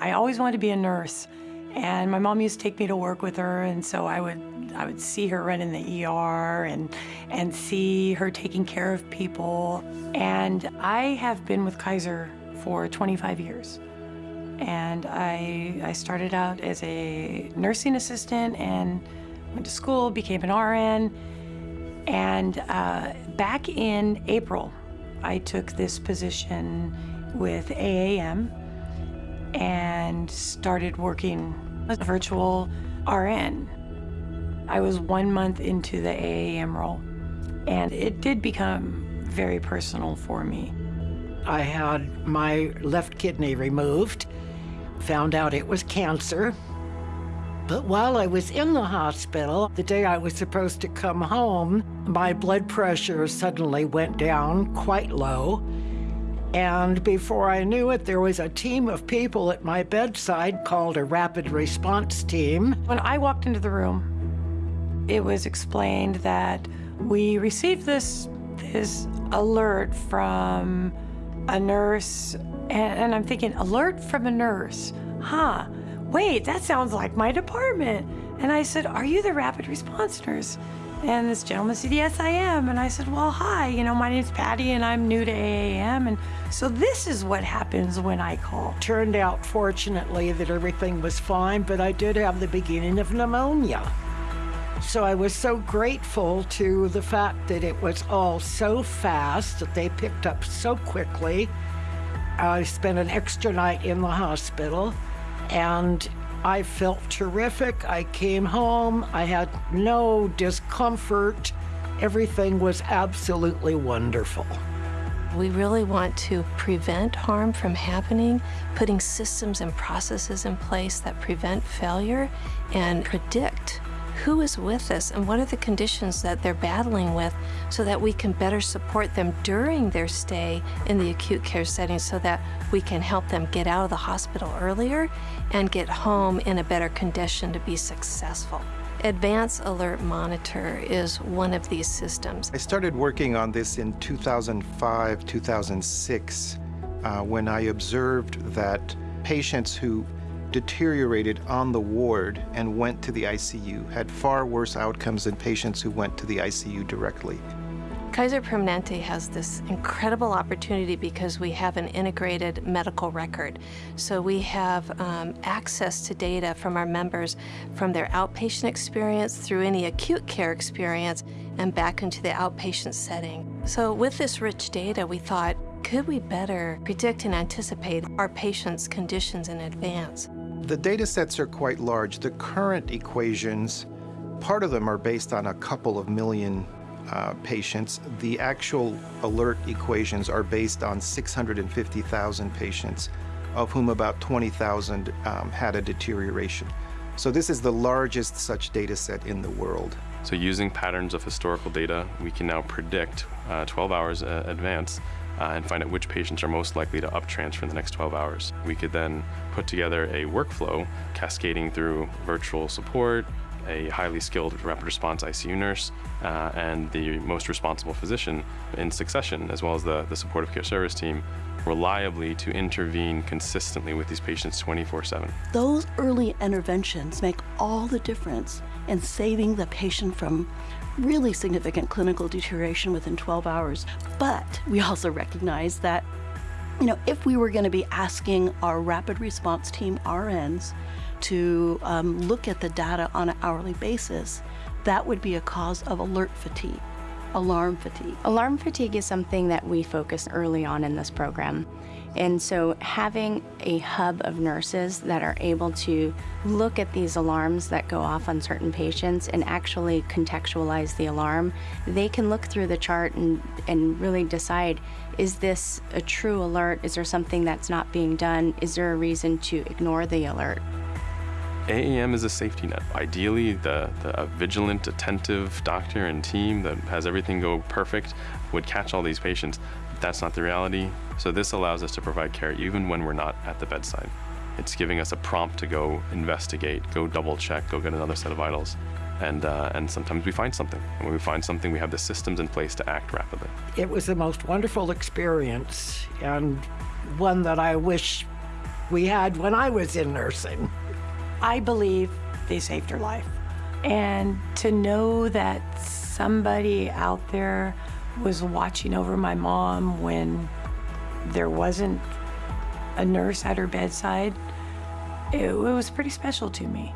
I always wanted to be a nurse. And my mom used to take me to work with her, and so I would I would see her run in the ER and and see her taking care of people. And I have been with Kaiser for 25 years. And I I started out as a nursing assistant and went to school, became an RN. And uh, back in April, I took this position with AAM and started working as a virtual RN. I was one month into the AAM role, and it did become very personal for me. I had my left kidney removed, found out it was cancer. But while I was in the hospital, the day I was supposed to come home, my blood pressure suddenly went down quite low. And before I knew it, there was a team of people at my bedside called a rapid response team. When I walked into the room, it was explained that we received this, this alert from a nurse, and, and I'm thinking, alert from a nurse? Huh, wait, that sounds like my department. And I said, are you the rapid response nurse? And this gentleman said, yes, I am. And I said, well, hi, you know, my name's Patty and I'm new to AAM. And so this is what happens when I call. Turned out, fortunately, that everything was fine, but I did have the beginning of pneumonia. So I was so grateful to the fact that it was all so fast, that they picked up so quickly. I spent an extra night in the hospital, and I felt terrific. I came home. I had no discomfort. Everything was absolutely wonderful. We really want to prevent harm from happening, putting systems and processes in place that prevent failure and predict who is with us and what are the conditions that they're battling with so that we can better support them during their stay in the acute care setting so that we can help them get out of the hospital earlier and get home in a better condition to be successful. Advanced Alert Monitor is one of these systems. I started working on this in 2005, 2006, uh, when I observed that patients who deteriorated on the ward and went to the ICU had far worse outcomes than patients who went to the ICU directly. Kaiser Permanente has this incredible opportunity because we have an integrated medical record. So we have um, access to data from our members from their outpatient experience through any acute care experience and back into the outpatient setting. So with this rich data, we thought, could we better predict and anticipate our patients' conditions in advance? The data sets are quite large. The current equations, part of them are based on a couple of million uh, patients. The actual alert equations are based on 650,000 patients, of whom about 20,000 um, had a deterioration. So this is the largest such data set in the world. So using patterns of historical data, we can now predict uh, 12 hours uh, advance uh, and find out which patients are most likely to uptransfer in the next 12 hours. We could then put together a workflow cascading through virtual support, a highly skilled rapid response ICU nurse, uh, and the most responsible physician in succession, as well as the, the supportive care service team, reliably to intervene consistently with these patients 24-7. Those early interventions make all the difference in saving the patient from really significant clinical deterioration within 12 hours. But we also recognize that, you know, if we were going to be asking our rapid response team RNs to um, look at the data on an hourly basis, that would be a cause of alert fatigue, alarm fatigue. Alarm fatigue is something that we focus early on in this program. And so having a hub of nurses that are able to look at these alarms that go off on certain patients and actually contextualize the alarm, they can look through the chart and, and really decide, is this a true alert? Is there something that's not being done? Is there a reason to ignore the alert? AAM is a safety net. Ideally, the, the, a vigilant, attentive doctor and team that has everything go perfect would catch all these patients. But that's not the reality. So this allows us to provide care even when we're not at the bedside. It's giving us a prompt to go investigate, go double check, go get another set of vitals. And, uh, and sometimes we find something. And when we find something, we have the systems in place to act rapidly. It was the most wonderful experience and one that I wish we had when I was in nursing. I believe they saved her life. And to know that somebody out there was watching over my mom when there wasn't a nurse at her bedside, it, it was pretty special to me.